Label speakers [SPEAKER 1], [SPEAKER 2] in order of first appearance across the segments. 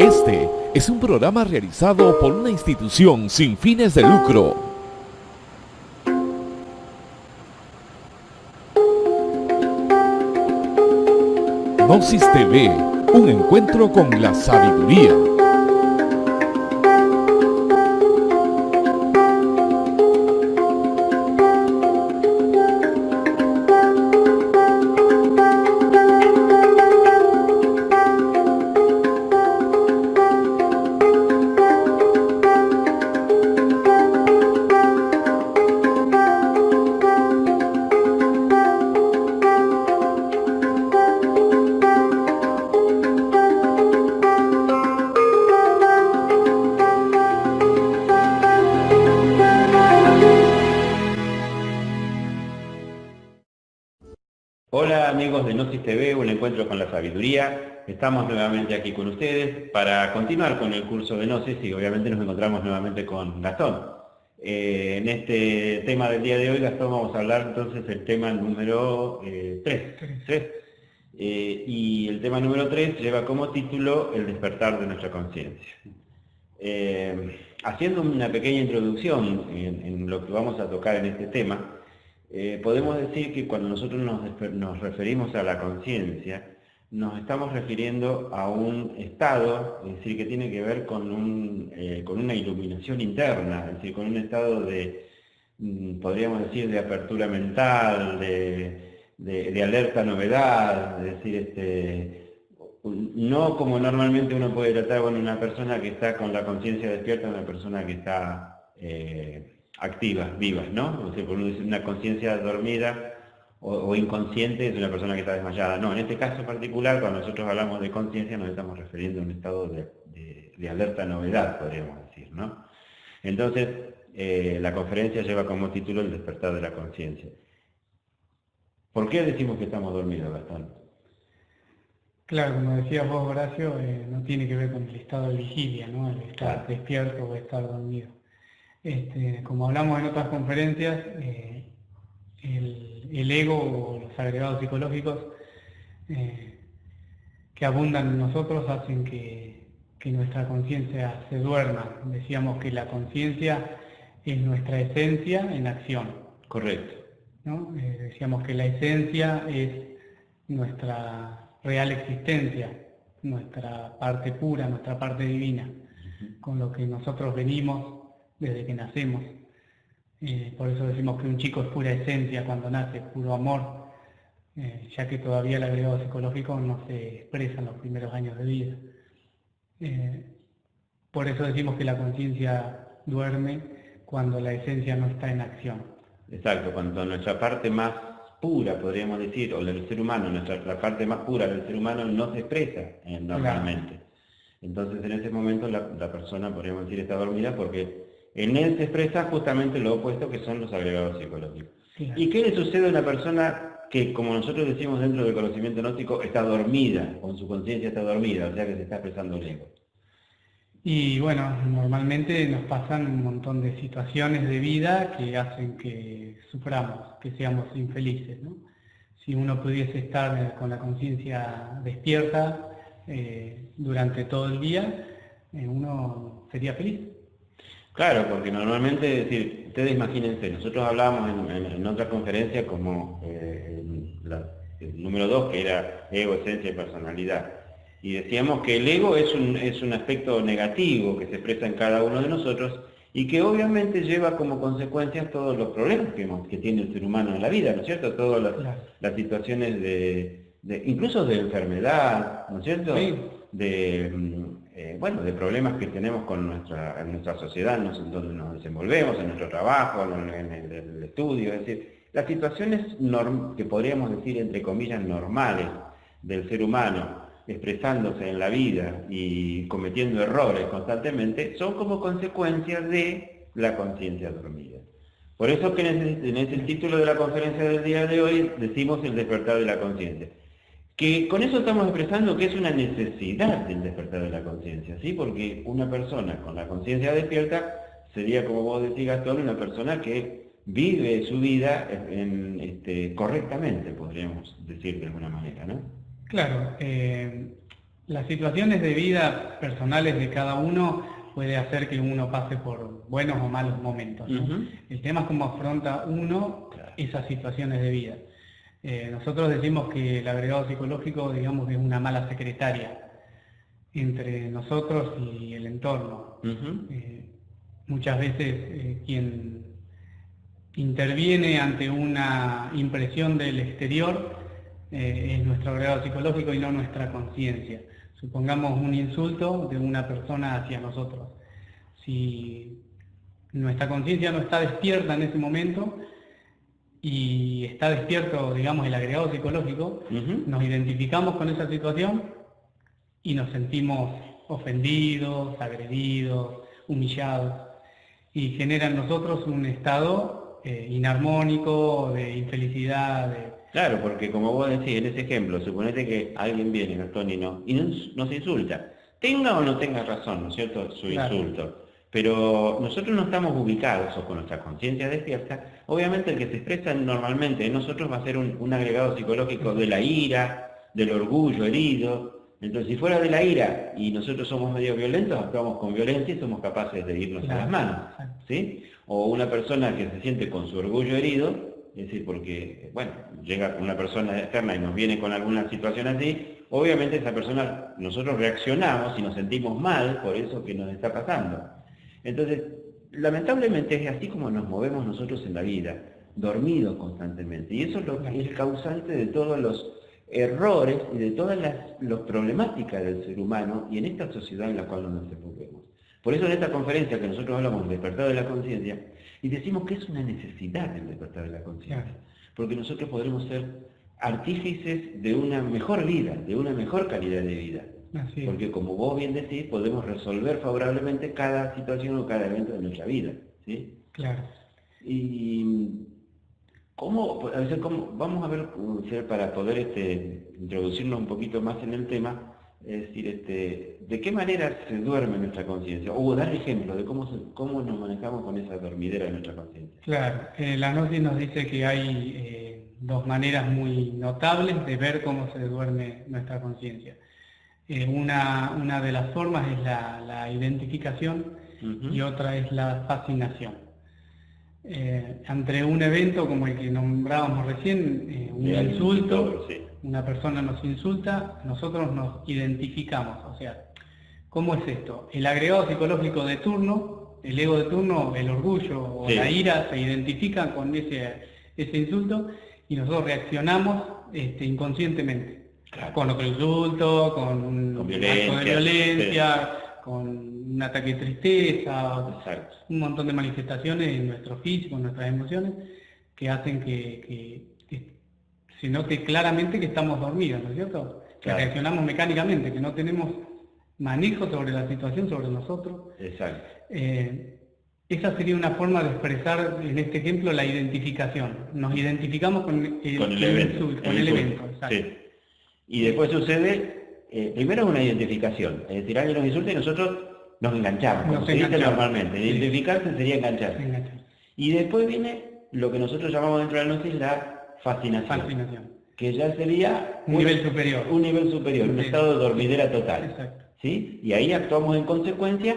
[SPEAKER 1] Este es un programa realizado por una institución sin fines de lucro. Gnosis TV, un encuentro con la sabiduría.
[SPEAKER 2] Estamos nuevamente aquí con ustedes para continuar con el curso de Gnosis y obviamente nos encontramos nuevamente con Gastón. Eh, en este tema del día de hoy, Gastón, vamos a hablar entonces del tema número 3. Eh, eh, y el tema número 3 lleva como título El despertar de nuestra conciencia. haciendo una pequeña introducción en, lo que vamos a tocar en este tema, podemos decir que cuando nosotros nos referimos a la conciencia, nos estamos refiriendo a un estado, es decir, que tiene que ver con, eh, con una iluminación interna, es decir, con un estado de, mm, podríamos decir, de apertura mental, de, alerta novedad, es decir, este, no como normalmente uno puede tratar con una persona que está con la conciencia despierta, una persona que está eh, activa, viva, ¿no? O sea, por una conciencia dormida, o, inconsciente es una persona que está desmayada. No, en este caso particular, cuando nosotros hablamos de conciencia, nos estamos refiriendo a un estado de, alerta novedad, podríamos decir, ¿no? Entonces, eh, la conferencia lleva como título el despertar de la conciencia. ¿Por qué decimos que estamos dormidos, bastante?
[SPEAKER 3] Claro, como decías vos, Horacio, eh, no tiene que ver con el estado de vigilia, ¿no? El estar despierto o estar dormido. Este, como hablamos en otras conferencias, eh, el, ego o los agregados psicológicos eh, que abundan en nosotros hacen que, nuestra conciencia se duerma. Decíamos que la conciencia es nuestra esencia en acción.
[SPEAKER 2] Correcto.
[SPEAKER 3] Eh, decíamos que la esencia es nuestra real existencia, nuestra parte pura, nuestra parte divina, con lo que nosotros venimos desde que nacemos por eso decimos que un chico es pura esencia cuando nace, puro amor, eh, ya que todavía el agregado psicológico no se expresa en los primeros años de vida. Eh, por eso decimos que la conciencia duerme cuando la esencia no está en acción.
[SPEAKER 2] Exacto, cuando nuestra parte más pura, podríamos decir, o del ser humano, nuestra, la parte más pura del ser humano no se expresa eh, normalmente. Entonces en ese momento la, la persona, podríamos decir, está dormida porque en él se expresa justamente lo opuesto que son los agregados psicológicos. ¿Y qué le sucede a una persona que, como nosotros decimos dentro del conocimiento gnóstico, está dormida, con su conciencia está dormida, o sea que se está expresando el ego?
[SPEAKER 3] Y bueno, normalmente nos pasan un montón de situaciones de vida que hacen que suframos, que seamos infelices. Si uno pudiese estar con la conciencia despierta eh, durante todo el día, eh, uno sería feliz.
[SPEAKER 2] Claro, porque normalmente, decir, ustedes imagínense, nosotros hablábamos en, otra conferencia como eh, el número dos, que era ego, esencia y personalidad. Y decíamos que el ego es un, es un aspecto negativo que se expresa en cada uno de nosotros y que obviamente lleva como consecuencias todos los problemas que, que tiene el ser humano en la vida, ¿no es cierto? Todas las, situaciones de, incluso de enfermedad, ¿no es cierto? De, mm, eh, bueno, de problemas que tenemos con nuestra, en sociedad, en donde nos desenvolvemos, en nuestro trabajo, en, el, estudio, es decir, las situaciones que podríamos decir entre comillas normales del ser humano, expresándose en la vida y cometiendo errores constantemente, son como consecuencia de la conciencia dormida. Por eso que en ese título de la conferencia del día de hoy decimos el despertar de la conciencia que con eso estamos expresando que es una necesidad del despertar de la conciencia, ¿sí? Porque una persona con la conciencia despierta sería, como vos decís, Gastón, una persona que vive su vida este, correctamente, podríamos decir de alguna manera, ¿no?
[SPEAKER 3] Claro, eh, Las situaciones de vida personales de cada uno puede hacer que uno pase por buenos o malos momentos. El tema es cómo afronta uno esas situaciones de vida. Eh, nosotros decimos que el agregado psicológico, digamos, es una mala secretaria entre nosotros y el entorno. Eh, muchas veces eh, quien interviene ante una impresión del exterior es nuestro agregado psicológico y no nuestra conciencia. Supongamos un insulto de una persona hacia nosotros. Si nuestra conciencia no está despierta en ese momento, y está despierto, digamos, el agregado psicológico, nos identificamos con esa situación y nos sentimos ofendidos, agredidos, humillados, y genera en nosotros un estado eh, inarmónico, de infelicidad.
[SPEAKER 2] Claro, porque como vos decís en ese ejemplo, suponete que alguien viene, Gastón, y, no, y nos, insulta. Tenga o no tenga razón, ¿no es cierto?, su insulto pero nosotros no estamos ubicados o con nuestra conciencia despierta, obviamente el que se expresa normalmente en nosotros va a ser un, agregado psicológico de la ira, del orgullo herido, entonces si fuera de la ira y nosotros somos medio violentos, actuamos con violencia y somos capaces de irnos a las manos, ¿sí? O una persona que se siente con su orgullo herido, es decir, porque, bueno, llega una persona externa y nos viene con alguna situación así, obviamente esa persona, nosotros reaccionamos y nos sentimos mal por eso que nos está pasando. Entonces, lamentablemente es así como nos movemos nosotros en la vida, dormidos constantemente. Y eso es, lo, es el causante de todos los errores y de todas las, problemáticas del ser humano y en esta sociedad en la cual nos desenvolvemos. Por eso en esta conferencia que nosotros hablamos del despertar de la conciencia, y decimos que es una necesidad el despertar de la conciencia, porque nosotros podremos ser artífices de una mejor vida, de una mejor calidad de vida. Porque como vos bien decís, podemos resolver favorablemente cada situación o cada evento de nuestra vida. ¿sí?
[SPEAKER 3] Claro.
[SPEAKER 2] Y ¿cómo, vamos a ver, para poder este, introducirnos un poquito más en el tema, es decir, este, ¿de qué manera se duerme nuestra conciencia? O dar ejemplos de cómo, cómo nos manejamos con esa dormidera de nuestra conciencia.
[SPEAKER 3] Claro, eh, la nos dice que hay eh, dos maneras muy notables de ver cómo se duerme nuestra conciencia. Eh, una, una, de las formas es la, identificación y otra es la fascinación. Eh, ante un evento como el que nombrábamos recién, eh, un insulto, una persona nos insulta, nosotros nos identificamos. O sea, ¿cómo es esto? El agregado psicológico de turno, el ego de turno, el orgullo o la ira se identifican con ese, ese insulto y nosotros reaccionamos este, inconscientemente. Con otro insulto, con un violencia, de violencia, con un ataque de tristeza, un montón de manifestaciones en nuestro físico, en nuestras emociones, que hacen que, se note claramente que estamos dormidos, ¿no es cierto? Que reaccionamos mecánicamente, que no tenemos manejo sobre la situación, sobre nosotros.
[SPEAKER 2] Exacto.
[SPEAKER 3] Eh, esa sería una forma de expresar, en este ejemplo, la identificación. Nos identificamos con
[SPEAKER 2] el, evento. con el, evento, exacto. Y después sucede, eh, primero una identificación, es decir, alguien nos insulta y nosotros nos enganchamos, como se dice normalmente. Identificarse sería engancharse. Y después viene lo que nosotros llamamos dentro de la gnosis la fascinación, Que ya sería
[SPEAKER 3] un, nivel superior.
[SPEAKER 2] Un nivel superior, un estado de dormidera total. ¿sí? Y ahí actuamos en consecuencia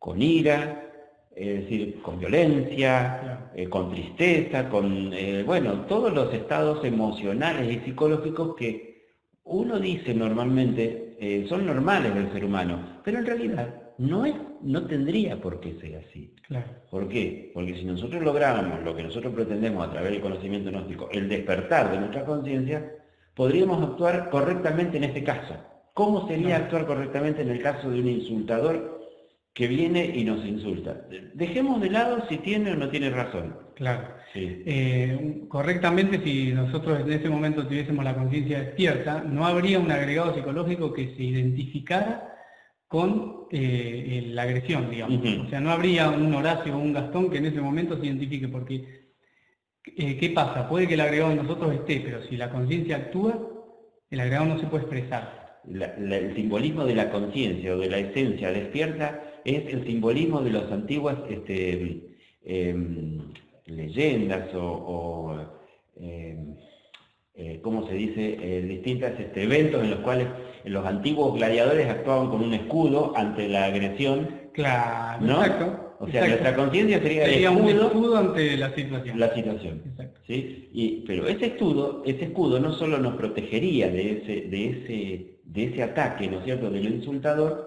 [SPEAKER 2] con ira, es decir, con violencia, eh, con tristeza, con, eh, bueno, todos los estados emocionales y psicológicos que uno dice normalmente, eh, son normales del ser humano, pero en realidad no, es, no tendría por qué ser así. ¿Por qué? Porque si nosotros lográramos lo que nosotros pretendemos a través del conocimiento gnóstico, el despertar de nuestra conciencia, podríamos actuar correctamente en este caso. ¿Cómo sería actuar correctamente en el caso de un insultador que viene y nos insulta? Dejemos de lado si tiene o no tiene razón.
[SPEAKER 3] Claro. Eh, correctamente, si nosotros en ese momento tuviésemos la conciencia despierta, no habría un agregado psicológico que se identificara con eh, la agresión, digamos. O sea, no habría un Horacio o un Gastón que en ese momento se identifique, porque eh, ¿qué pasa? Puede que el agregado de nosotros esté, pero si la conciencia actúa, el agregado no se puede expresar.
[SPEAKER 2] el simbolismo de la conciencia o de la esencia despierta es el simbolismo de las antiguas este, em, leyendas o, eh, eh, ¿cómo se dice?, eh, distintos este, eventos en los cuales los antiguos gladiadores actuaban con un escudo ante la agresión.
[SPEAKER 3] Claro,
[SPEAKER 2] ¿no?
[SPEAKER 3] exacto.
[SPEAKER 2] O sea, nuestra conciencia sería,
[SPEAKER 3] sería
[SPEAKER 2] el escudo,
[SPEAKER 3] un escudo ante la situación.
[SPEAKER 2] La situación.
[SPEAKER 3] Exacto.
[SPEAKER 2] ¿sí? Y, pero ese escudo, ese escudo no solo nos protegería de ese, de ese, de ese ataque, ¿no es cierto?, del insultador,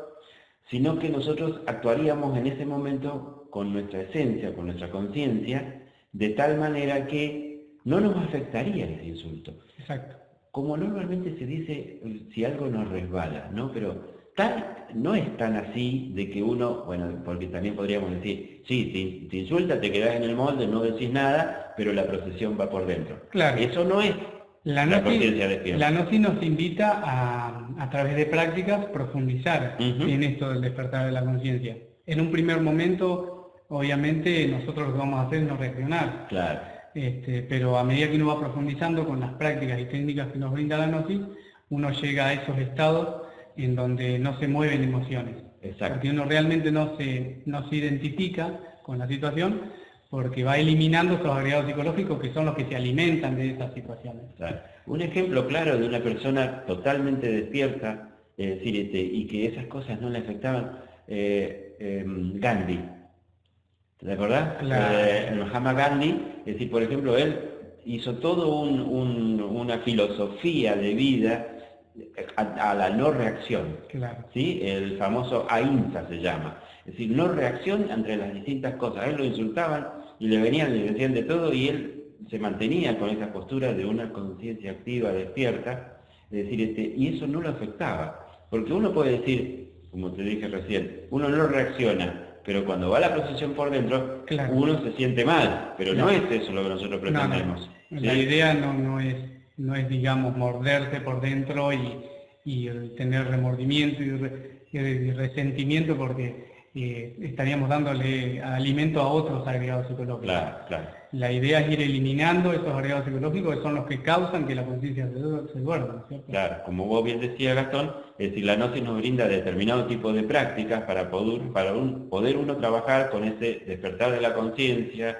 [SPEAKER 2] sino que nosotros actuaríamos en ese momento con nuestra esencia, con nuestra conciencia, de tal manera que no nos afectaría ese insulto.
[SPEAKER 3] Exacto.
[SPEAKER 2] Como normalmente se dice si algo nos resbala, ¿no? Pero tal, no es tan así de que uno, bueno, porque también podríamos decir, sí, te, insulta, te quedas en el molde, no decís nada, pero la procesión va por dentro.
[SPEAKER 3] Claro.
[SPEAKER 2] Eso no es la, la conciencia despierta.
[SPEAKER 3] La NOCI nos invita a, a través de prácticas, profundizar en esto del despertar de la conciencia. En un primer momento, obviamente, nosotros lo que vamos a hacer es no reaccionar.
[SPEAKER 2] Claro
[SPEAKER 3] este, pero a medida que uno va profundizando con las prácticas y técnicas que nos brinda la Gnosis, uno llega a esos estados en donde no se mueven emociones.
[SPEAKER 2] Exacto.
[SPEAKER 3] Porque uno realmente no se, no se identifica con la situación porque va eliminando esos agregados psicológicos que son los que se alimentan de esas situaciones.
[SPEAKER 2] Un ejemplo claro de una persona totalmente despierta, es decir, este, y que esas cosas no le afectaban, eh, em, Gandhi. ¿Te acordás?
[SPEAKER 3] Claro.
[SPEAKER 2] Eh, Mahatma Gandhi, es decir, por ejemplo, él hizo toda un, una filosofía de vida a, la no reacción.
[SPEAKER 3] Claro.
[SPEAKER 2] ¿sí? El famoso AINSA se llama. Es decir, no reacción entre las distintas cosas. A él lo insultaban y le venían y le decían de todo y él se mantenía con esa postura de una conciencia activa, despierta. Es decir, este, y eso no lo afectaba. Porque uno puede decir, como te dije recién, uno no reacciona, pero cuando va la procesión por dentro, uno se siente mal, pero no es eso lo que nosotros pretendemos.
[SPEAKER 3] La idea no, no, es, no es, digamos, morderse por dentro y, y tener remordimiento y, resentimiento porque eh, estaríamos dándole alimento a otros agregados psicológicos.
[SPEAKER 2] Claro, claro.
[SPEAKER 3] La idea es ir eliminando esos agregados psicológicos que son los que causan que la conciencia se, duerma.
[SPEAKER 2] Claro, como vos bien decías Gastón, es decir, la gnosis nos brinda determinado tipo de prácticas para poder, para poder uno trabajar con ese despertar de la conciencia,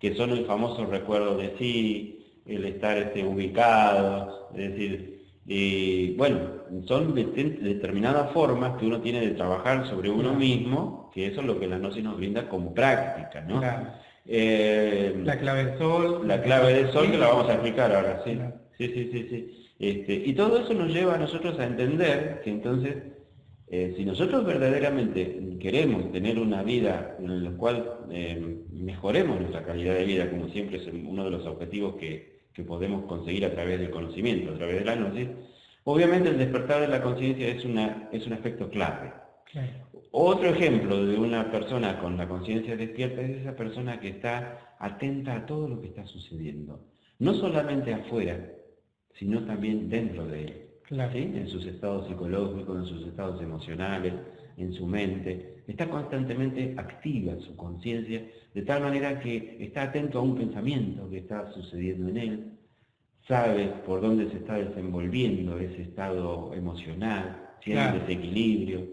[SPEAKER 2] que son el famoso recuerdo de sí, el estar este, ubicado, es decir, y bueno, son determinadas formas que uno tiene de trabajar sobre uno mismo, que eso es lo que la gnosis nos brinda como práctica, ¿no?
[SPEAKER 3] Eh, la clave del sol.
[SPEAKER 2] La clave del sol que la vamos a explicar ahora, sí. Sí, sí, sí, sí. Este, y todo eso nos lleva a nosotros a entender que entonces, eh, si nosotros verdaderamente queremos tener una vida en la cual eh, mejoremos nuestra calidad de vida, como siempre es uno de los objetivos que, podemos conseguir a través del conocimiento, a través de la gnosis, obviamente el despertar de la conciencia es, una, es un aspecto clave. Otro ejemplo de una persona con la conciencia despierta es esa persona que está atenta a todo lo que está sucediendo. No solamente afuera, sino también dentro de él. En sus estados psicológicos, en sus estados emocionales, en su mente. Está constantemente activa su conciencia, de tal manera que está atento a un pensamiento que está sucediendo en él, sabe por dónde se está desenvolviendo ese estado emocional, si hay un desequilibrio,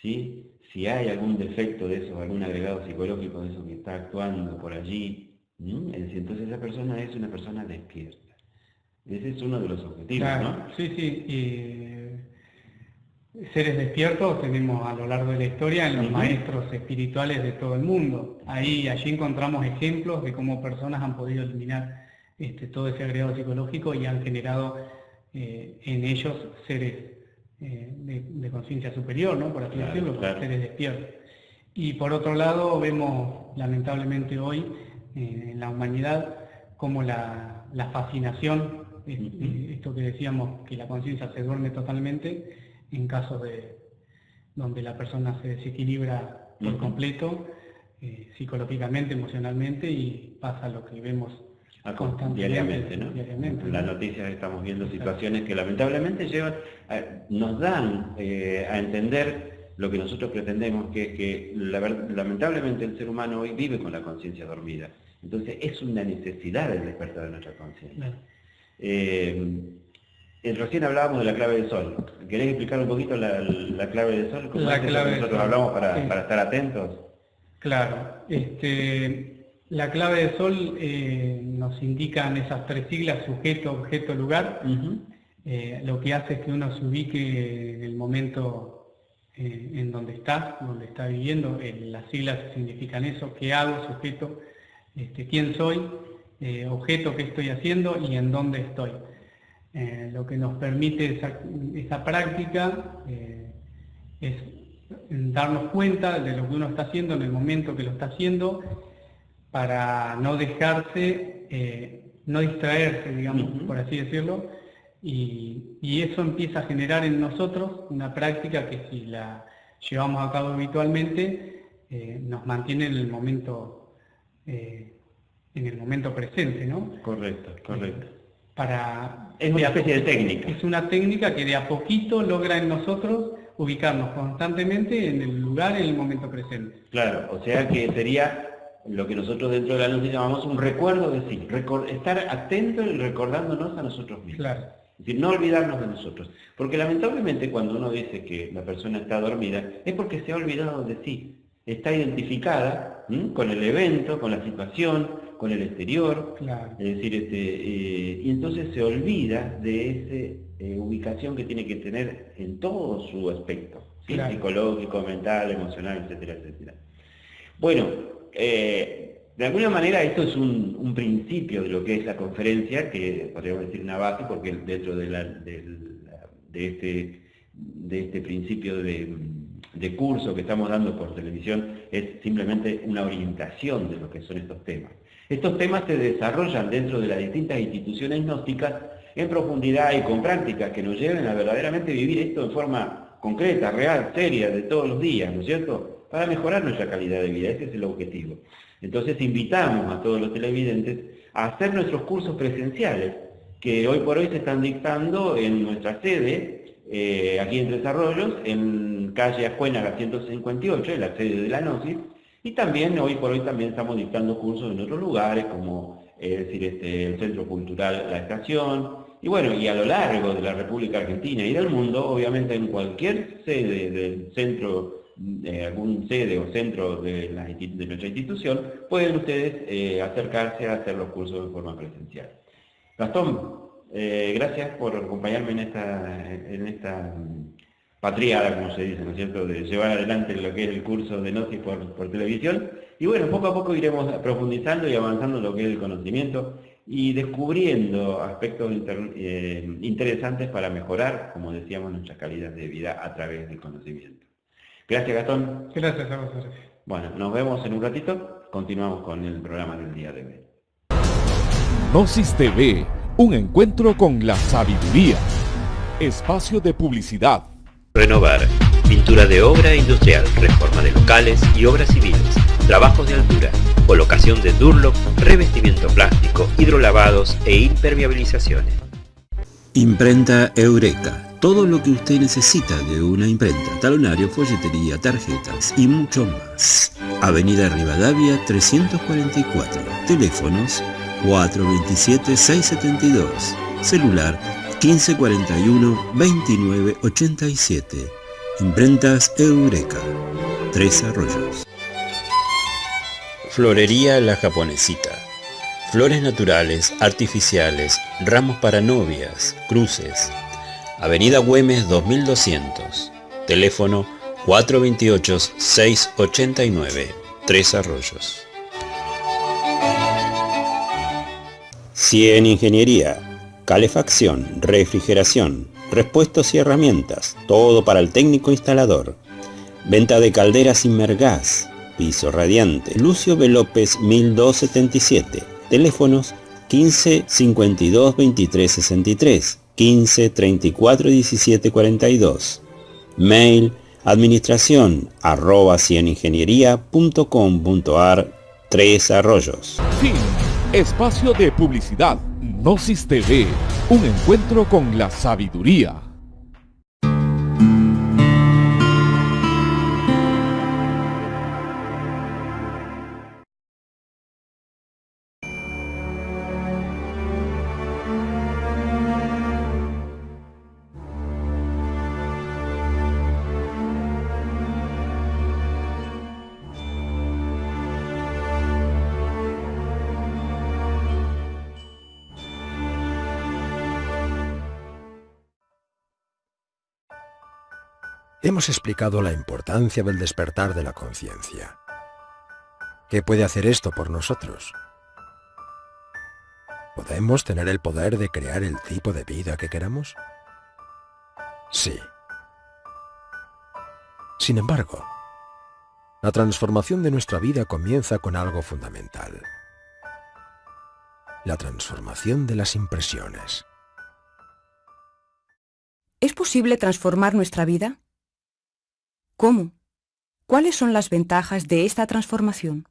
[SPEAKER 2] ¿sí? Si hay algún defecto de eso, algún agregado psicológico de eso que está actuando por allí, entonces esa persona es una persona despierta. Ese es uno de los objetivos, ¿no?
[SPEAKER 3] Sí, sí. seres despiertos tenemos a lo largo de la historia en los maestros espirituales de todo el mundo. Ahí, allí encontramos ejemplos de cómo personas han podido eliminar este, todo ese agregado psicológico y han generado eh, en ellos seres eh, de, conciencia superior, ¿no? por así decirlo, seres despiertos. Y por otro lado, vemos lamentablemente hoy eh, en la humanidad como la, fascinación, esto que decíamos, que la conciencia se duerme totalmente en casos de donde la persona se desequilibra por completo, eh, psicológicamente, emocionalmente, y pasa lo que vemos
[SPEAKER 2] diariamente, ¿no? En las noticias estamos viendo situaciones que lamentablemente llevan, nos dan eh, a entender lo que nosotros pretendemos, que es que lamentablemente el ser humano hoy vive con la conciencia dormida. Entonces es una necesidad el despertar de nuestra conciencia. Eh, eh, recién hablábamos de la clave del sol. ¿Querés explicar un poquito la, clave del sol?
[SPEAKER 3] la clave
[SPEAKER 2] nosotros hablamos para, para estar atentos?
[SPEAKER 3] Claro. Este, La clave de sol eh, nos indican esas tres siglas, sujeto, objeto, lugar. Eh, lo que hace es que uno se ubique en el momento eh, en donde está, donde está viviendo. las siglas significan eso, qué hago, sujeto, este, quién soy, objeto, qué estoy haciendo y en dónde estoy. lo que nos permite esa, esa práctica es darnos cuenta de lo que uno está haciendo en el momento que lo está haciendo para no dejarse, eh, no distraerse, digamos, por así decirlo, y, eso empieza a generar en nosotros una práctica que si la llevamos a cabo habitualmente, eh, nos mantiene en el momento, eh, en el momento presente, ¿no?
[SPEAKER 2] Correcto, correcto.
[SPEAKER 3] Para,
[SPEAKER 2] es una especie de técnica.
[SPEAKER 3] Es una técnica que de a poquito logra en nosotros ubicarnos constantemente en el lugar, en el momento presente.
[SPEAKER 2] Claro, o sea que sería lo que nosotros dentro de la luz llamamos un recuerdo de sí, estar atentos y recordándonos a nosotros mismos.
[SPEAKER 3] Claro.
[SPEAKER 2] Es decir, no olvidarnos de nosotros. Porque lamentablemente cuando uno dice que la persona está dormida, es porque se ha olvidado de sí. Está identificada con el evento, con la situación, con el exterior.
[SPEAKER 3] Claro.
[SPEAKER 2] Es decir, este, eh, y entonces se olvida de esa eh, ubicación que tiene que tener en todo su aspecto. Psicológico, mental, emocional, etcétera, etcétera. Bueno, eh, de alguna manera esto es un, principio de lo que es la conferencia, que podríamos decir una base, porque dentro de, este, de este principio de, curso que estamos dando por televisión es simplemente una orientación de lo que son estos temas. Estos temas se desarrollan dentro de las distintas instituciones gnósticas en profundidad y con prácticas que nos lleven a verdaderamente vivir esto en forma concreta, real, seria, de todos los días, ¿no es cierto? Para mejorar nuestra calidad de vida. Ese es el objetivo. Entonces invitamos a todos los televidentes a hacer nuestros cursos presenciales, que hoy por hoy se están dictando en nuestra sede, eh, aquí en Tres Arroyos, en calle Ajuena 158, en la sede de la Gnosis, y también hoy por hoy también estamos dictando cursos en otros lugares, como es decir, este, el Centro Cultural La Estación, y bueno, y a lo largo de la República Argentina y del mundo, obviamente en cualquier sede del Centro de algún sede o centro de, nuestra institución, pueden ustedes eh, acercarse a hacer los cursos de forma presencial. Gastón, eh, gracias por acompañarme en esta, en esta patriada, como se dice, ¿no es cierto?, de llevar adelante lo que es el curso de Gnosis por, televisión. Y bueno, poco a poco iremos profundizando y avanzando lo que es el conocimiento y descubriendo aspectos eh, interesantes para mejorar, como decíamos, nuestra calidad de vida a través del conocimiento. Gracias, Gastón.
[SPEAKER 3] Gracias a vosotros.
[SPEAKER 2] Bueno, nos vemos en un ratito. Continuamos con el programa del día de hoy.
[SPEAKER 1] Gnosis TV, un encuentro con la sabiduría. Espacio de publicidad.
[SPEAKER 4] Renovar. Pintura de obra industrial, reforma de locales y obras civiles, trabajos de altura, colocación de Durlock, revestimiento plástico, hidrolavados e impermeabilizaciones.
[SPEAKER 5] Imprenta Eureka todo lo que usted necesita de una imprenta, talonario, folletería, tarjetas y mucho más. Avenida Rivadavia 344. Teléfonos 427-672. Celular 1541-2987. Imprentas Eureka. Tres Arroyos.
[SPEAKER 6] Florería La Japonesita. Flores naturales, artificiales, ramos para novias, cruces, Avenida Güemes 2200, teléfono 428-689, Tres Arroyos. Cien Ingeniería, calefacción, refrigeración, repuestos y herramientas, todo para el técnico instalador. Venta de calderas Inmergas, piso radiante, Lucio B. López 1277, teléfonos 15 52 23 63 15 34 17 42. Mail administración arroba cieningeniería.com.ar Tres Arroyos.
[SPEAKER 1] Fin. Espacio de publicidad. Gnosis TV. Un encuentro con la sabiduría.
[SPEAKER 7] Hemos explicado la importancia del despertar de la conciencia. ¿Qué puede hacer esto por nosotros? ¿Podemos tener el poder de crear el tipo de vida que queramos? Sí. Sin embargo, la transformación de nuestra vida comienza con algo fundamental. La transformación de las impresiones.
[SPEAKER 8] ¿Es posible transformar nuestra vida? ¿Cómo? ¿Cuáles son las ventajas de esta transformación?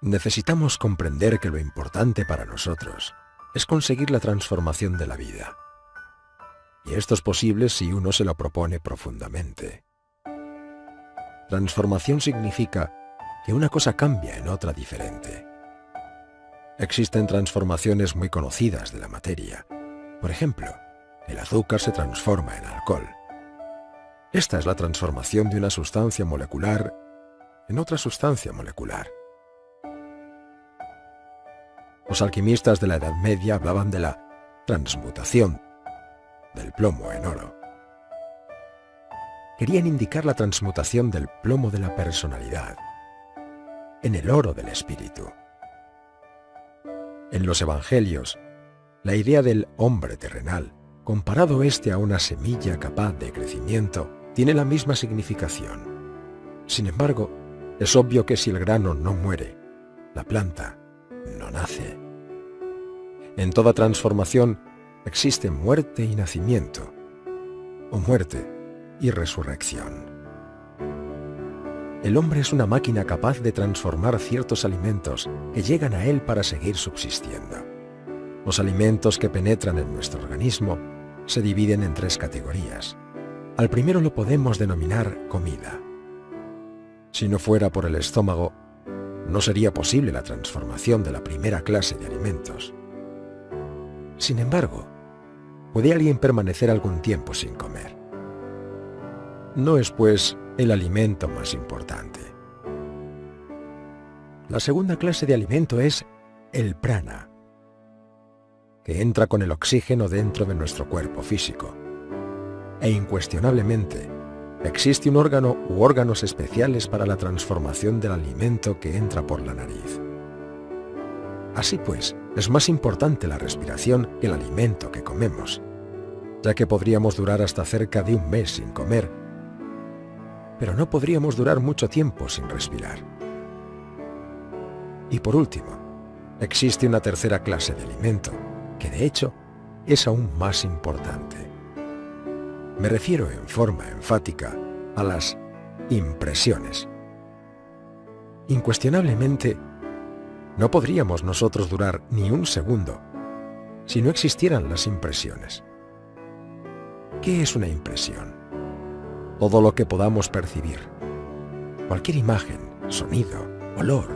[SPEAKER 7] Necesitamos comprender que lo importante para nosotros es conseguir la transformación de la vida. Y esto es posible si uno se lo propone profundamente. Transformación significa que una cosa cambia en otra diferente. Existen transformaciones muy conocidas de la materia. Por ejemplo, el azúcar se transforma en alcohol. Esta es la transformación de una sustancia molecular en otra sustancia molecular. Los alquimistas de la Edad Media hablaban de la transmutación del plomo en oro. Querían indicar la transmutación del plomo de la personalidad en el oro del espíritu. En los evangelios, la idea del hombre terrenal, comparado éste a una semilla capaz de crecimiento, tiene la misma significación. Sin embargo, es obvio que si el grano no muere, la planta no nace. En toda transformación existe muerte y nacimiento, o muerte y resurrección. El hombre es una máquina capaz de transformar ciertos alimentos que llegan a él para seguir subsistiendo. Los alimentos que penetran en nuestro organismo se dividen en tres categorías. Al primero lo podemos denominar comida. Si no fuera por el estómago, no sería posible la transformación de la primera clase de alimentos. Sin embargo, puede alguien permanecer algún tiempo sin comer. No es, pues, el alimento más importante. La segunda clase de alimento es el prana, que entra con el oxígeno dentro de nuestro cuerpo físico. E incuestionablemente, existe un órgano u órganos especiales para la transformación del alimento que entra por la nariz. Así pues, es más importante la respiración que el alimento que comemos, ya que podríamos durar hasta cerca de un mes sin comer, pero no podríamos durar mucho tiempo sin respirar. Y por último, existe una tercera clase de alimento, que de hecho es aún más importante. Me refiero en forma enfática a las impresiones. Incuestionablemente, no podríamos nosotros durar ni un segundo si no existieran las impresiones. ¿Qué es una impresión? Todo lo que podamos percibir. Cualquier imagen, sonido, olor,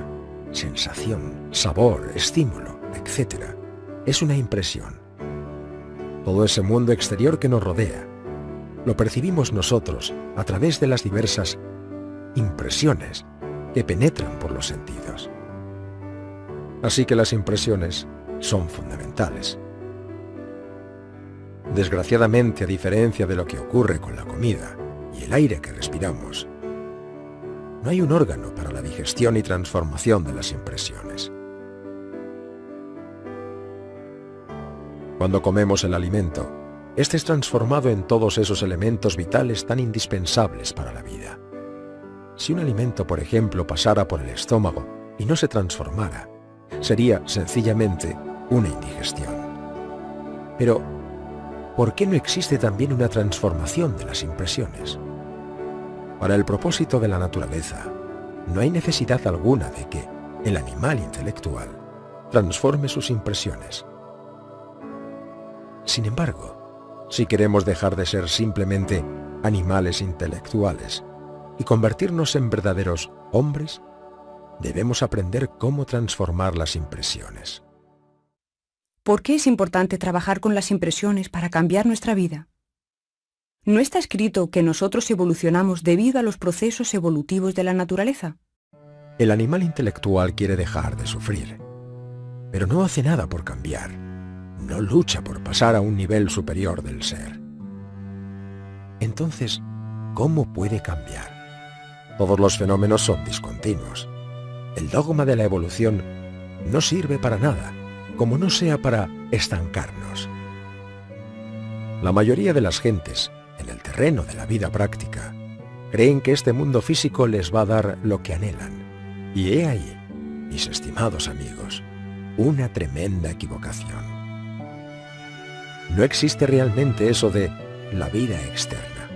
[SPEAKER 7] sensación, sabor, estímulo, etc. es una impresión. Todo ese mundo exterior que nos rodea lo percibimos nosotros a través de las diversas impresiones que penetran por los sentidos. Así que las impresiones son fundamentales. Desgraciadamente, a diferencia de lo que ocurre con la comida y el aire que respiramos, no hay un órgano para la digestión y transformación de las impresiones. Cuando comemos el alimento, este es transformado en todos esos elementos vitales tan indispensables para la vida. Si un alimento, por ejemplo, pasara por el estómago y no se transformara, sería sencillamente una indigestión. Pero, ¿por qué no existe también una transformación de las impresiones? Para el propósito de la naturaleza, no hay necesidad alguna de que el animal intelectual transforme sus impresiones. Sin embargo, si queremos dejar de ser simplemente animales intelectuales y convertirnos en verdaderos hombres, debemos aprender cómo transformar las impresiones.
[SPEAKER 8] ¿Por qué es importante trabajar con las impresiones para cambiar nuestra vida? ¿No está escrito que nosotros evolucionamos debido a los procesos evolutivos de la naturaleza?
[SPEAKER 7] El animal intelectual quiere dejar de sufrir, pero no hace nada por cambiar no lucha por pasar a un nivel superior del ser. Entonces, cómo puede cambiar. Todos los fenómenos son discontinuos. El dogma de la evolución no sirve para nada, como no sea para estancarnos. La mayoría de las gentes, en el terreno de la vida práctica, creen que este mundo físico les va a dar lo que anhelan. Y he ahí, mis estimados amigos, una tremenda equivocación. No existe realmente eso de la vida externa.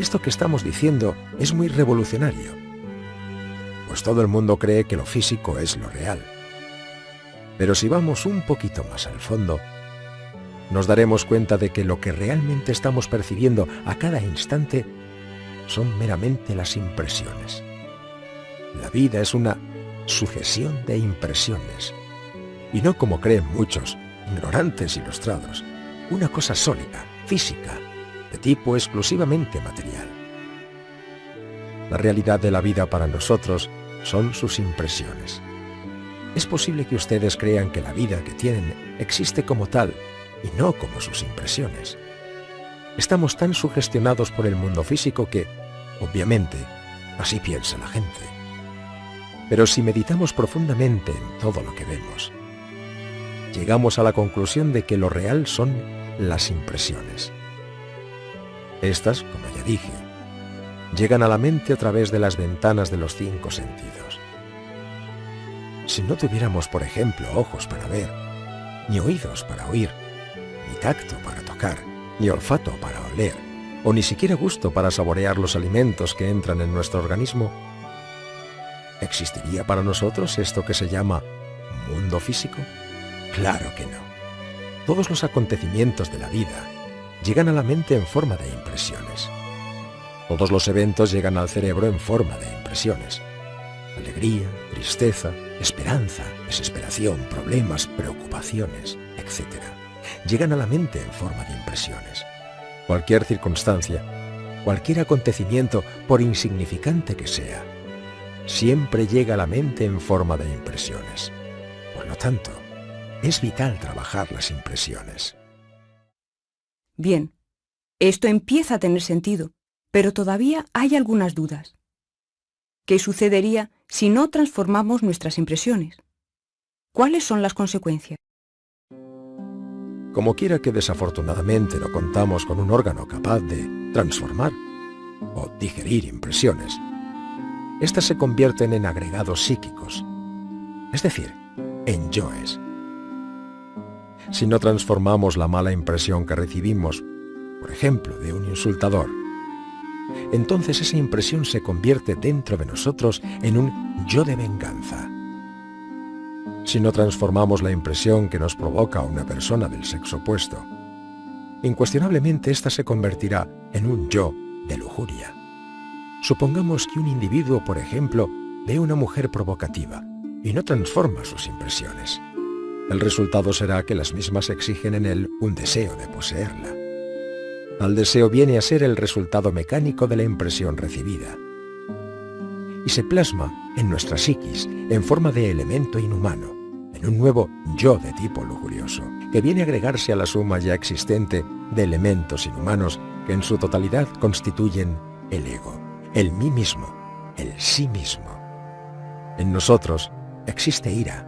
[SPEAKER 7] Esto que estamos diciendo es muy revolucionario, pues todo el mundo cree que lo físico es lo real. Pero si vamos un poquito más al fondo, nos daremos cuenta de que lo que realmente estamos percibiendo a cada instante son meramente las impresiones. La vida es una sucesión de impresiones, y no como creen muchos, ignorantes ilustrados, una cosa sólida, física, de tipo exclusivamente material. La realidad de la vida para nosotros son sus impresiones. Es posible que ustedes crean que la vida que tienen existe como tal y no como sus impresiones. Estamos tan sugestionados por el mundo físico que, obviamente, así piensa la gente. Pero si meditamos profundamente en todo lo que vemos, llegamos a la conclusión de que lo real son las impresiones. Estas, como ya dije, llegan a la mente a través de las ventanas de los cinco sentidos. Si no tuviéramos, por ejemplo, ojos para ver, ni oídos para oír, ni tacto para tocar, ni olfato para oler, o ni siquiera gusto para saborear los alimentos que entran en nuestro organismo, ¿existiría para nosotros esto que se llama mundo físico? Claro que no. Todos los acontecimientos de la vida llegan a la mente en forma de impresiones. Todos los eventos llegan al cerebro en forma de impresiones. Alegría, tristeza, esperanza, desesperación, problemas, preocupaciones, etc. Llegan a la mente en forma de impresiones. Cualquier circunstancia, cualquier acontecimiento, por insignificante que sea, siempre llega a la mente en forma de impresiones. Por lo tanto, es vital trabajar las impresiones.
[SPEAKER 8] Bien, esto empieza a tener sentido, pero todavía hay algunas dudas. ¿Qué sucedería si no transformamos nuestras impresiones? ¿Cuáles son las consecuencias?
[SPEAKER 7] Como quiera que desafortunadamente no contamos con un órgano capaz de transformar o digerir impresiones, éstas se convierten en agregados psíquicos, es decir, en yoes. Si no transformamos la mala impresión que recibimos, por ejemplo, de un insultador, entonces esa impresión se convierte dentro de nosotros en un yo de venganza. Si no transformamos la impresión que nos provoca una persona del sexo opuesto, incuestionablemente ésta se convertirá en un yo de lujuria. Supongamos que un individuo, por ejemplo, ve una mujer provocativa y no transforma sus impresiones. El resultado será que las mismas exigen en él un deseo de poseerla. Al deseo viene a ser el resultado mecánico de la impresión recibida. Y se plasma en nuestra psiquis en forma de elemento inhumano, en un nuevo yo de tipo lujurioso, que viene a agregarse a la suma ya existente de elementos inhumanos que en su totalidad constituyen el ego, el mí mismo, el sí mismo. En nosotros existe ira,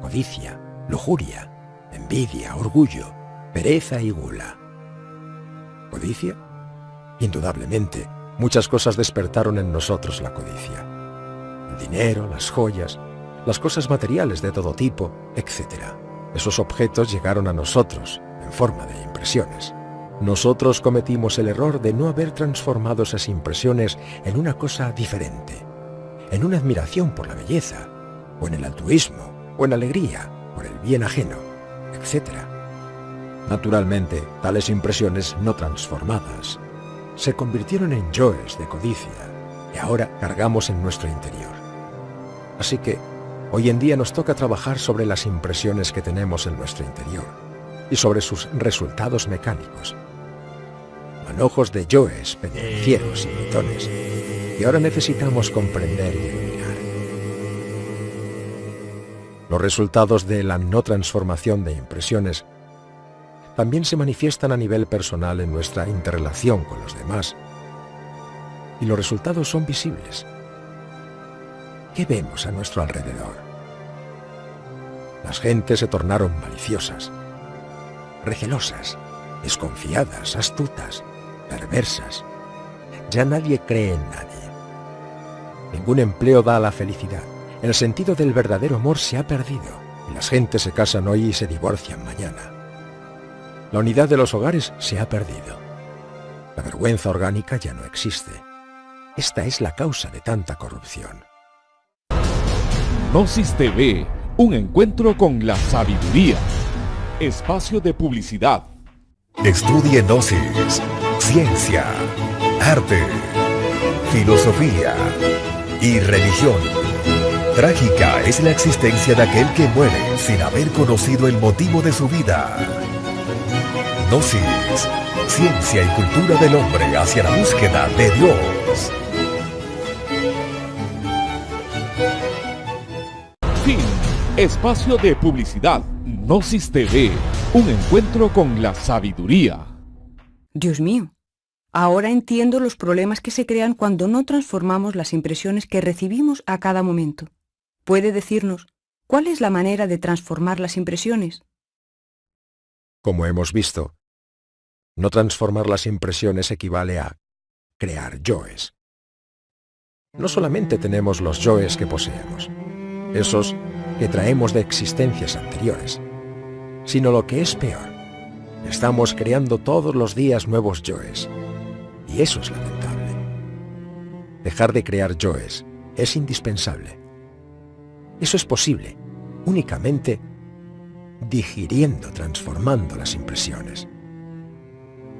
[SPEAKER 7] codicia, lujuria, envidia, orgullo, pereza y gula. ¿Codicia? Indudablemente, muchas cosas despertaron en nosotros la codicia. El dinero, las joyas, las cosas materiales de todo tipo, etc. Esos objetos llegaron a nosotros en forma de impresiones. Nosotros cometimos el error de no haber transformado esas impresiones en una cosa diferente, en una admiración por la belleza, o en el altruismo, o en alegría, por el bien ajeno, etc. Naturalmente, tales impresiones no transformadas se convirtieron en yoes de codicia y ahora cargamos en nuestro interior. Así que, hoy en día nos toca trabajar sobre las impresiones que tenemos en nuestro interior y sobre sus resultados mecánicos. Manojos de yoes, pendencieros y gritones que ahora necesitamos comprender y eliminar. Los resultados de la no transformación de impresiones también se manifiestan a nivel personal en nuestra interrelación con los demás. Y los resultados son visibles. ¿Qué vemos a nuestro alrededor? Las gentes se tornaron maliciosas, recelosas, desconfiadas, astutas, perversas. Ya nadie cree en nadie. Ningún empleo da la felicidad. El sentido del verdadero amor se ha perdido y las gentes se casan hoy y se divorcian mañana. La unidad de los hogares se ha perdido. La vergüenza orgánica ya no existe. Esta es la causa de tanta corrupción.
[SPEAKER 1] Gnosis TV, un encuentro con la sabiduría. Espacio de publicidad.
[SPEAKER 9] Estudie Gnosis, ciencia, arte, filosofía y religión. Trágica es la existencia de aquel que muere sin haber conocido el motivo de su vida. Gnosis, ciencia y cultura del hombre hacia la búsqueda de Dios.
[SPEAKER 1] Fin. Espacio de publicidad. Gnosis TV, un encuentro con la sabiduría.
[SPEAKER 8] Dios mío, ahora entiendo los problemas que se crean cuando no transformamos las impresiones que recibimos a cada momento. ¿Puede decirnos cuál es la manera de transformar las impresiones?
[SPEAKER 7] Como hemos visto, no transformar las impresiones equivale a crear yoes. No solamente tenemos los yoes que poseemos, esos que traemos de existencias anteriores, sino lo que es peor, estamos creando todos los días nuevos yoes, y eso es lamentable. Dejar de crear yoes es indispensable. Eso es posible únicamente digiriendo, transformando las impresiones.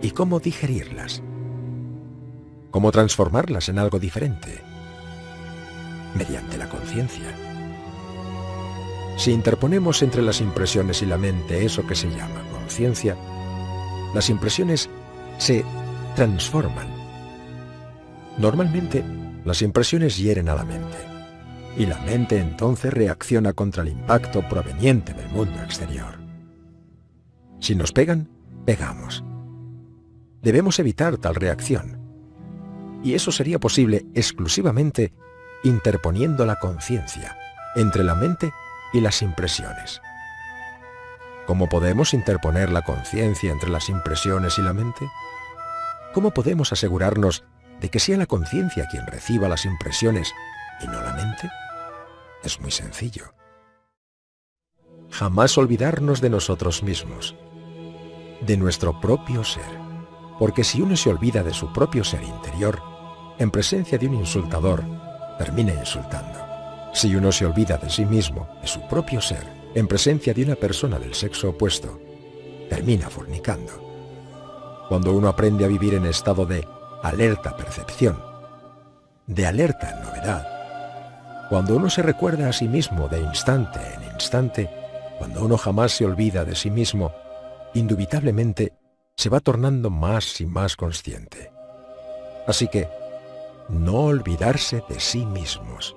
[SPEAKER 7] ¿Y cómo digerirlas? ¿Cómo transformarlas en algo diferente? Mediante la conciencia. Si interponemos entre las impresiones y la mente eso que se llama conciencia, las impresiones se transforman. Normalmente, las impresiones hieren a la mente, y la mente entonces reacciona contra el impacto proveniente del mundo exterior. Si nos pegan, pegamos. Debemos evitar tal reacción, y eso sería posible exclusivamente interponiendo la conciencia entre la mente y las impresiones. ¿Cómo podemos interponer la conciencia entre las impresiones y la mente? ¿Cómo podemos asegurarnos de que sea la conciencia quien reciba las impresiones y no la mente? Es muy sencillo. Jamás olvidarnos de nosotros mismos, de nuestro propio ser, porque si uno se olvida de su propio ser interior, en presencia de un insultador, termina insultando. Si uno se olvida de sí mismo, de su propio ser, en presencia de una persona del sexo opuesto, termina fornicando. Cuando uno aprende a vivir en estado de alerta percepción, de alerta novedad, cuando uno se recuerda a sí mismo de instante en instante, cuando uno jamás se olvida de sí mismo, indubitablemente se va tornando más y más consciente. Así que, no olvidarse de sí mismos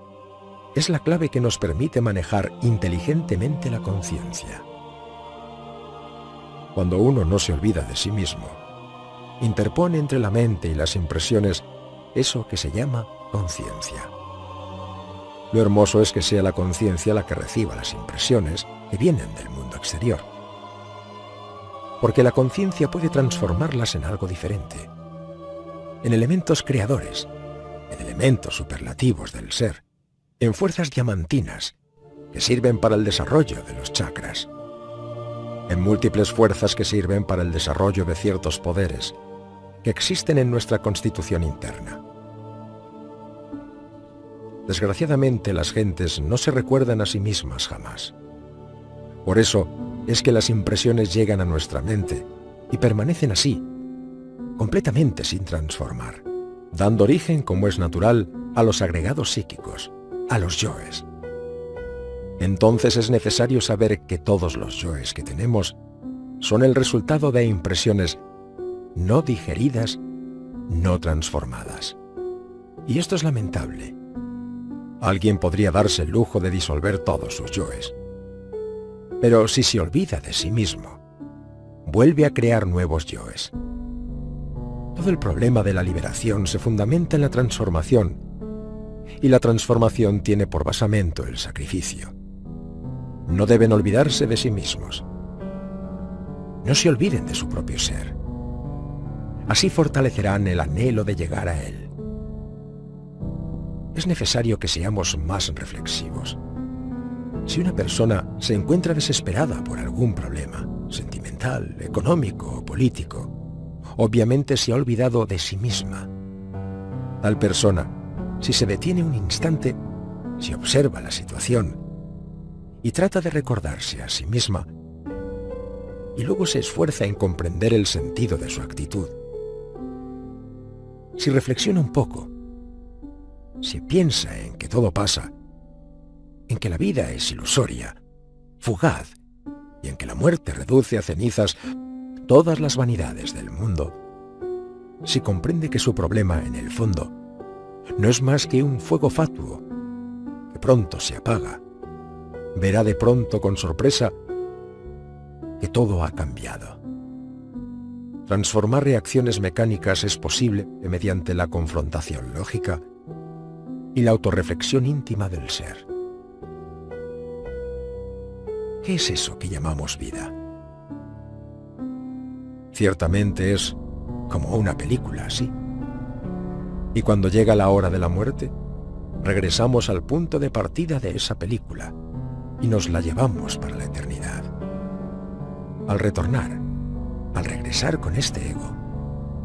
[SPEAKER 7] es la clave que nos permite manejar inteligentemente la conciencia. Cuando uno no se olvida de sí mismo, interpone entre la mente y las impresiones eso que se llama conciencia. Lo hermoso es que sea la conciencia la que reciba las impresiones que vienen del mundo exterior. Porque la conciencia puede transformarlas en algo diferente, en elementos creadores, en elementos superlativos del ser, en fuerzas diamantinas que sirven para el desarrollo de los chakras, en múltiples fuerzas que sirven para el desarrollo de ciertos poderes que existen en nuestra constitución interna. Desgraciadamente las gentes no se recuerdan a sí mismas jamás. Por eso es que las impresiones llegan a nuestra mente y permanecen así, completamente sin transformar, dando origen, como es natural, a los agregados psíquicos, a los yoes. Entonces es necesario saber que todos los yoes que tenemos son el resultado de impresiones no digeridas, no transformadas. Y esto es lamentable. Alguien podría darse el lujo de disolver todos sus yoes. Pero si se olvida de sí mismo, vuelve a crear nuevos yoes. Todo el problema de la liberación se fundamenta en la transformación, y la transformación tiene por basamento el sacrificio. No deben olvidarse de sí mismos. No se olviden de su propio ser. Así fortalecerán el anhelo de llegar a él. Es necesario que seamos más reflexivos. Si una persona se encuentra desesperada por algún problema, sentimental, económico o político, obviamente se ha olvidado de sí misma. Tal persona, si se detiene un instante, si observa la situación y trata de recordarse a sí misma, y luego se esfuerza en comprender el sentido de su actitud. Si reflexiona un poco, si piensa en que todo pasa, en que la vida es ilusoria, fugaz, y en que la muerte reduce a cenizas todas las vanidades del mundo, si comprende que su problema, en el fondo, no es más que un fuego fatuo, que pronto se apaga, verá de pronto con sorpresa que todo ha cambiado. Transformar reacciones mecánicas es posible mediante la confrontación lógica y la autorreflexión íntima del ser. ¿Qué es eso que llamamos vida? Ciertamente es como una película, sí. Y cuando llega la hora de la muerte, regresamos al punto de partida de esa película y nos la llevamos para la eternidad. Al retornar, al regresar con este ego,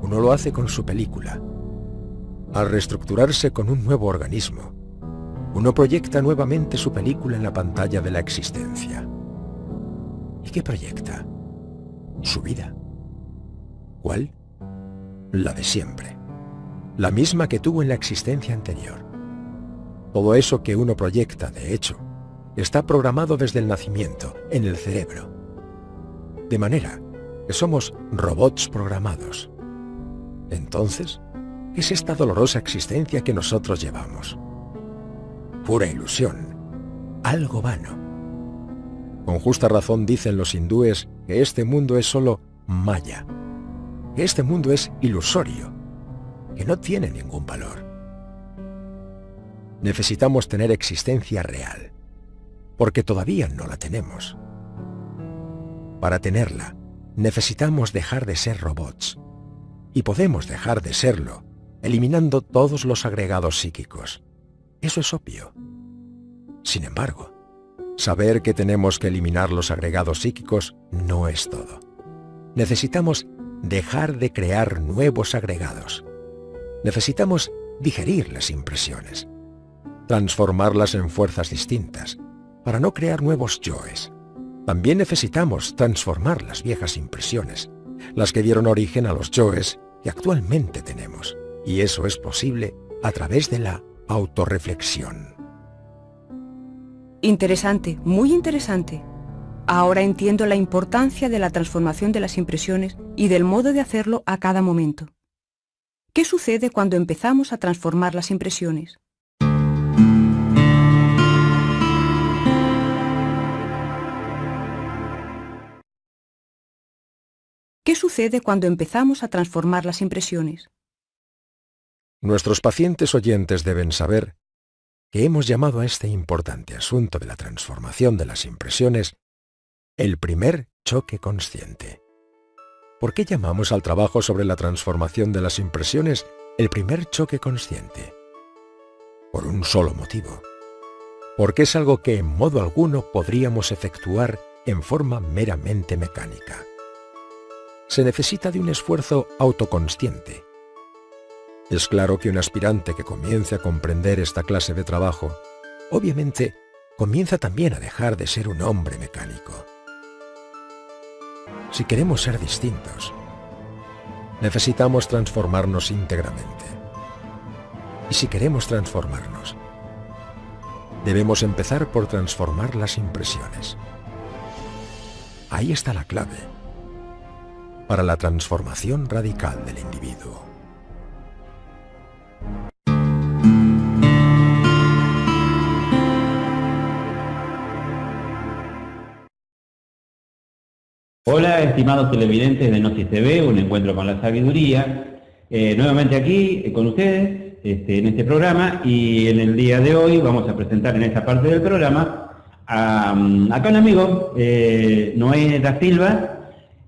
[SPEAKER 7] uno lo hace con su película. Al reestructurarse con un nuevo organismo, uno proyecta nuevamente su película en la pantalla de la existencia. ¿Y qué proyecta? Su vida. ¿Cuál? La de siempre. La misma que tuvo en la existencia anterior. Todo eso que uno proyecta, de hecho, está programado desde el nacimiento, en el cerebro. De manera que somos robots programados. Entonces, ¿qué es esta dolorosa existencia que nosotros llevamos? Pura ilusión, algo vano con justa razón dicen los hindúes que este mundo es solo maya, que este mundo es ilusorio, que no tiene ningún valor. Necesitamos tener existencia real, porque todavía no la tenemos. Para tenerla, necesitamos dejar de ser robots, y podemos dejar de serlo, eliminando todos los agregados psíquicos. Eso es obvio. Sin embargo, Saber que tenemos que eliminar los agregados psíquicos no es todo. Necesitamos dejar de crear nuevos agregados. Necesitamos digerir las impresiones, transformarlas en fuerzas distintas, para no crear nuevos yoes. También necesitamos transformar las viejas impresiones, las que dieron origen a los yoes que actualmente tenemos. Y eso es posible a través de la autorreflexión.
[SPEAKER 8] Interesante, muy interesante. Ahora entiendo la importancia de la transformación de las impresiones y del modo de hacerlo a cada momento. ¿Qué sucede cuando empezamos a transformar las impresiones? ¿Qué sucede cuando empezamos a transformar las impresiones?
[SPEAKER 7] Nuestros pacientes oyentes deben saber que hemos llamado a este importante asunto de la transformación de las impresiones el primer choque consciente. ¿Por qué llamamos al trabajo sobre la transformación de las impresiones el primer choque consciente? Por un solo motivo. Porque es algo que en modo alguno podríamos efectuar en forma meramente mecánica. Se necesita de un esfuerzo autoconsciente, es claro que un aspirante que comience a comprender esta clase de trabajo, obviamente comienza también a dejar de ser un hombre mecánico. Si queremos ser distintos, necesitamos transformarnos íntegramente. Y si queremos transformarnos, debemos empezar por transformar las impresiones. Ahí está la clave para la transformación radical del individuo.
[SPEAKER 2] Hola, estimados televidentes de Gnosis TV, un encuentro con la sabiduría. Eh, nuevamente aquí eh, con ustedes este, en este programa y en el día de hoy vamos a presentar en esta parte del programa a, mm, acá un amigo, eh, Noé da Silva,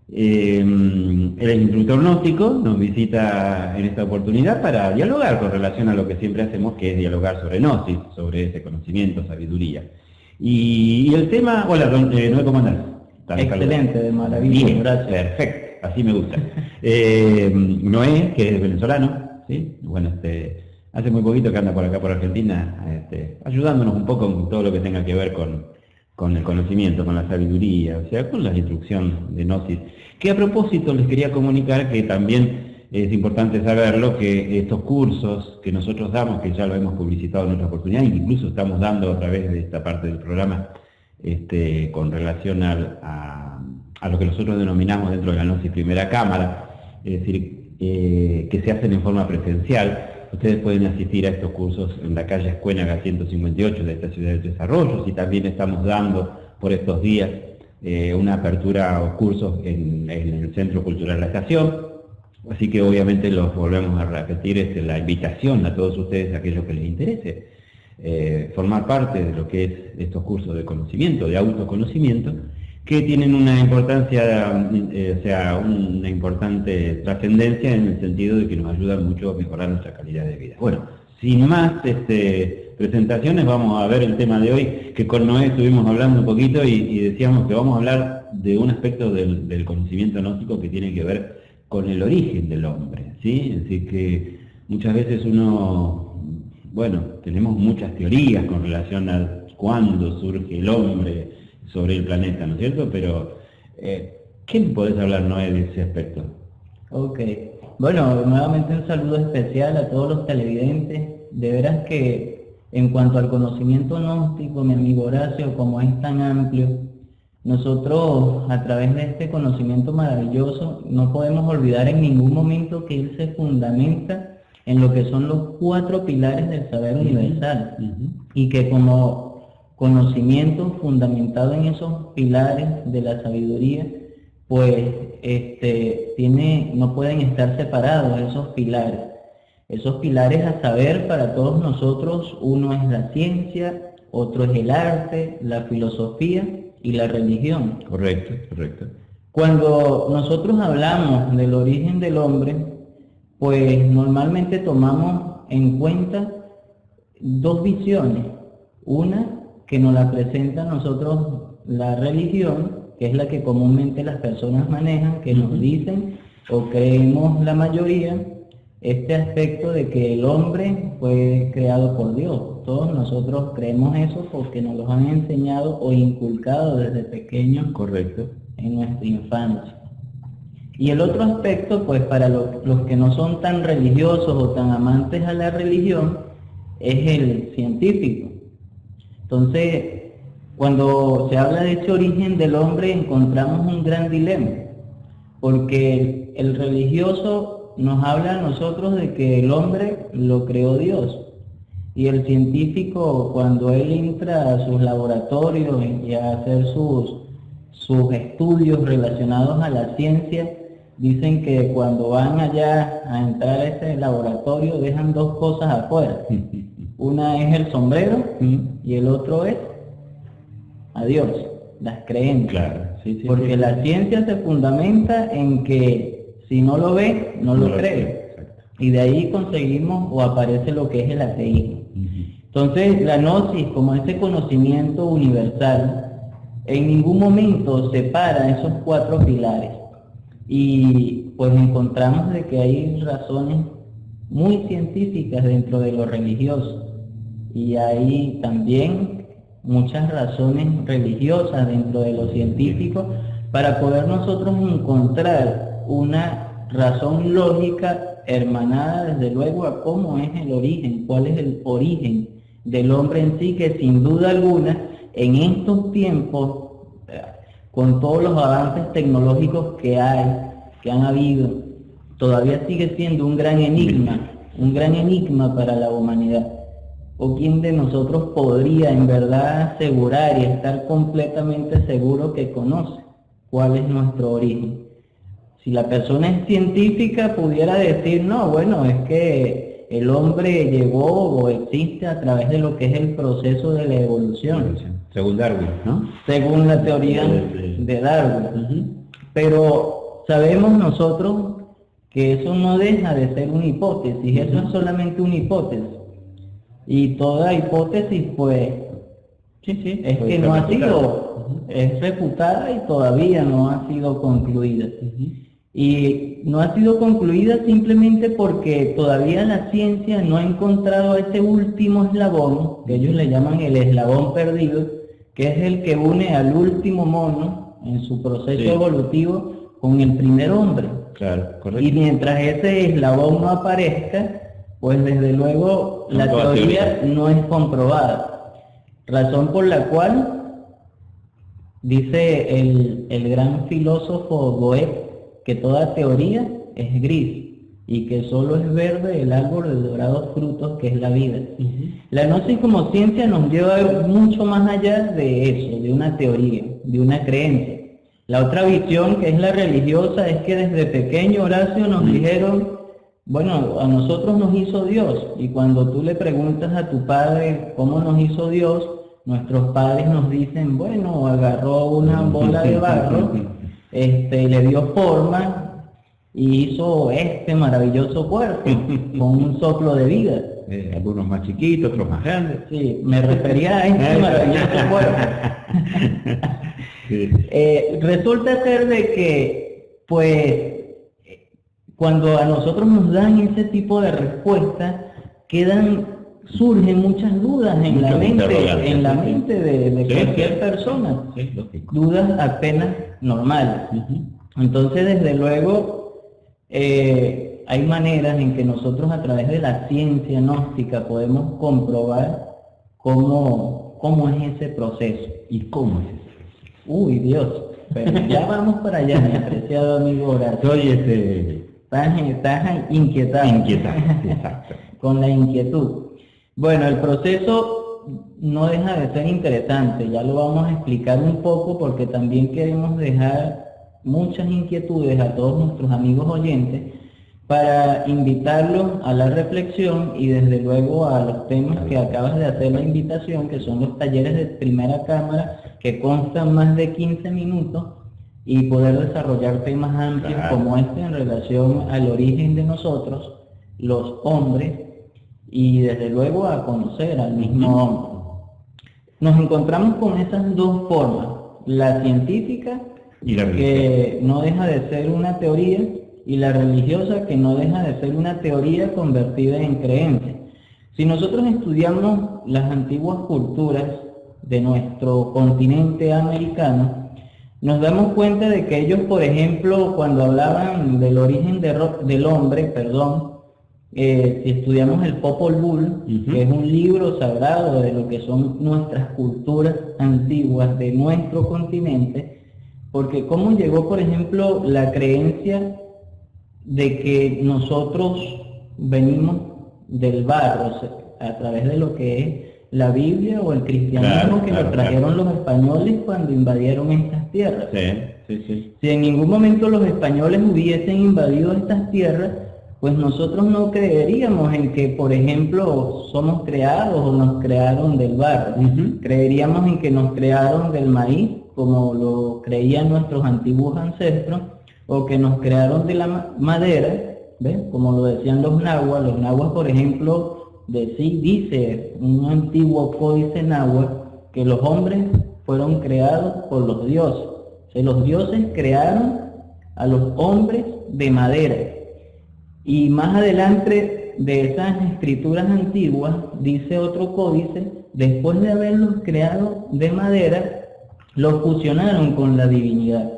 [SPEAKER 2] él es instructor gnóstico, nos visita en esta oportunidad para dialogar con relación a lo que siempre hacemos, que es dialogar sobre Gnosis, sobre ese conocimiento, sabiduría. Y, el tema, hola, Noé, ¿cómo andás?
[SPEAKER 10] Excelente, de maravilla.
[SPEAKER 2] Bien, gracias. Perfecto, así me gusta. eh, Noé, que es venezolano, ¿sí? Bueno, este, hace muy poquito que anda por acá, por Argentina, este, ayudándonos un poco con todo lo que tenga que ver con, con el conocimiento, con la sabiduría, o sea, con la instrucción de Gnosis. Que a propósito les quería comunicar que también es importante saberlo, que estos cursos que nosotros damos, que ya lo hemos publicitado en otra oportunidad, incluso estamos dando a través de esta parte del programa, este, con relación a, lo que nosotros denominamos dentro de la Gnosis Primera Cámara, es decir, eh, que se hacen en forma presencial. Ustedes pueden asistir a estos cursos en la calle Escuénaga 158 de esta ciudad de Tres Arroyos y también estamos dando por estos días eh, una apertura o cursos en, el Centro Cultural La Estación. Así que obviamente los volvemos a repetir, es la invitación a todos ustedes, a aquellos que les interese, eh, formar parte de lo que es estos cursos de conocimiento, de autoconocimiento, que tienen una importancia, eh, o sea, una importante trascendencia en el sentido de que nos ayudan mucho a mejorar nuestra calidad de vida. Bueno, sin más este, presentaciones, vamos a ver el tema de hoy, que con Noé estuvimos hablando un poquito y, decíamos que vamos a hablar de un aspecto del, del, conocimiento gnóstico que tiene que ver con el origen del hombre, ¿sí? Decir, que muchas veces uno bueno, tenemos muchas teorías con relación a cuándo surge el hombre sobre el planeta, ¿no es cierto? Pero, eh, ¿qué podés hablar, Noé, de ese aspecto?
[SPEAKER 10] Ok. Bueno, nuevamente un saludo especial a todos los televidentes. De veras que en cuanto al conocimiento gnóstico, mi amigo Horacio, como es tan amplio, nosotros a través de este conocimiento maravilloso no podemos olvidar en ningún momento que él se fundamenta en lo que son los cuatro pilares del saber universal y que como conocimiento fundamentado en esos pilares de la sabiduría, pues este, tiene, no pueden estar separados esos pilares. Esos pilares a saber para todos nosotros, uno es la ciencia, otro es el arte, la filosofía y la religión.
[SPEAKER 2] Correcto, correcto.
[SPEAKER 10] Cuando nosotros hablamos del origen del hombre, pues normalmente tomamos en cuenta dos visiones. Una que nos la presenta a nosotros la religión, que es la que comúnmente las personas manejan, que nos dicen o creemos la mayoría, este aspecto de que el hombre fue creado por Dios. Todos nosotros creemos eso porque nos lo han enseñado o inculcado desde pequeños
[SPEAKER 2] Correcto.
[SPEAKER 10] en nuestra infancia. Y el otro aspecto, pues para los que no son tan religiosos o tan amantes a la religión, es el científico. Entonces, cuando se habla de ese origen del hombre, encontramos un gran dilema, porque el, religioso nos habla a nosotros de que el hombre lo creó Dios, y el científico, cuando él entra a sus laboratorios y a hacer sus, sus estudios relacionados a la ciencia, dicen que cuando van allá a entrar a ese laboratorio dejan dos cosas afuera. Una es el sombrero y el otro es adiós, las creencias. Porque la ciencia se fundamenta en que si no lo ve, no, lo, cree. Y de ahí conseguimos o aparece lo que es el ateísmo. Entonces, la gnosis, como ese conocimiento universal, en ningún momento separa esos cuatro pilares y pues encontramos de que hay razones muy científicas dentro de lo religioso. Y hay también muchas razones religiosas dentro de lo científico para poder nosotros encontrar una razón lógica hermanada desde luego a cómo es el origen, cuál es el origen del hombre en sí, que sin duda alguna en estos tiempos con todos los avances tecnológicos que hay, que han habido, todavía sigue siendo un gran enigma, un gran enigma para la humanidad. ¿O quién de nosotros podría en verdad asegurar y estar completamente seguro que conoce? cuál es nuestro origen. Si la persona es científica pudiera decir, no, bueno, es que el hombre llegó o existe a través de lo que es el proceso de la evolución.
[SPEAKER 2] Según Darwin, ¿no?
[SPEAKER 10] Según la teoría de Darwin. Pero sabemos nosotros que eso no deja de ser una hipótesis, eso es solamente una hipótesis. Y toda hipótesis, pues, sí, sí, es que no ha sido, es refutada y todavía no ha sido concluida. Y no ha sido concluida simplemente porque todavía la ciencia no ha encontrado ese último eslabón, que ellos le llaman el eslabón perdido, que es el que une al último mono en su proceso evolutivo con el primer hombre.
[SPEAKER 2] Claro,
[SPEAKER 10] correcto. Y mientras ese eslabón no aparezca, pues desde luego la teoría no es comprobada. Razón por la cual dice el, el gran filósofo Goethe que toda teoría es gris y que solo es verde el árbol de dorados frutos que es la vida. La gnosis como ciencia nos lleva mucho más allá de eso, de una teoría, de una creencia. La otra visión, que es la religiosa, es que desde pequeño Horacio nos dijeron, bueno, a nosotros nos hizo Dios, y cuando tú le preguntas a tu padre cómo nos hizo Dios, nuestros padres nos dicen, bueno, agarró una bola de barro, este, le dio forma y hizo este maravilloso cuerpo con un soplo de vida.
[SPEAKER 2] Eh, algunos más chiquitos, otros más grandes.
[SPEAKER 10] Sí, me refería a este maravilloso cuerpo. Eh, resulta ser de que, pues, cuando a nosotros nos dan ese tipo de respuestas, quedan, surgen muchas dudas en la mente, en la mente de, cualquier persona. dudas apenas normales. Entonces, desde luego, eh, hay maneras en que nosotros a través de la ciencia gnóstica podemos comprobar cómo, cómo es ese proceso.
[SPEAKER 2] ¿Y cómo es ese
[SPEAKER 10] Uy, Dios. Pero ya vamos para allá, mi apreciado amigo Horacio.
[SPEAKER 2] Soy este...
[SPEAKER 10] Estás, estás inquietado.
[SPEAKER 2] Inquietado, exacto.
[SPEAKER 10] Con la inquietud. Bueno, el proceso no deja de ser interesante, ya lo vamos a explicar un poco porque también queremos dejar muchas inquietudes a todos nuestros amigos oyentes para invitarlos a la reflexión y desde luego a los temas que acabas de hacer la invitación, que son los talleres de primera cámara, que constan más de 15 minutos y poder desarrollar temas amplios como este en relación al origen de nosotros, los hombres, y desde luego a conocer al mismo hombre. Nos encontramos con esas dos formas, la científica, que no deja de ser una teoría, y la religiosa que no deja de ser una teoría convertida en creencia. Si nosotros estudiamos las antiguas culturas de nuestro continente americano, nos damos cuenta de que ellos, por ejemplo, cuando hablaban del origen del hombre, perdón, eh, si estudiamos el Popol Vuh, que es un libro sagrado de lo que son nuestras culturas antiguas de nuestro continente, porque cómo llegó, por ejemplo, la creencia de que nosotros venimos del barro a través de lo que es la Biblia o el cristianismo que lo trajeron los españoles cuando invadieron estas tierras. Si en ningún momento los españoles hubiesen invadido estas tierras, pues nosotros no creeríamos en que, por ejemplo, somos creados o nos crearon del barro. Creeríamos en que nos crearon del maíz, como lo creían nuestros antiguos ancestros, o que nos crearon de la madera, como lo decían los nahuas, los nahuas por ejemplo, de, dice un antiguo códice náhuatl que los hombres fueron creados por los dioses. Los dioses crearon a los hombres de madera. Y más adelante de esas escrituras antiguas, dice otro códice, después de haberlos creado de madera, los fusionaron con la divinidad.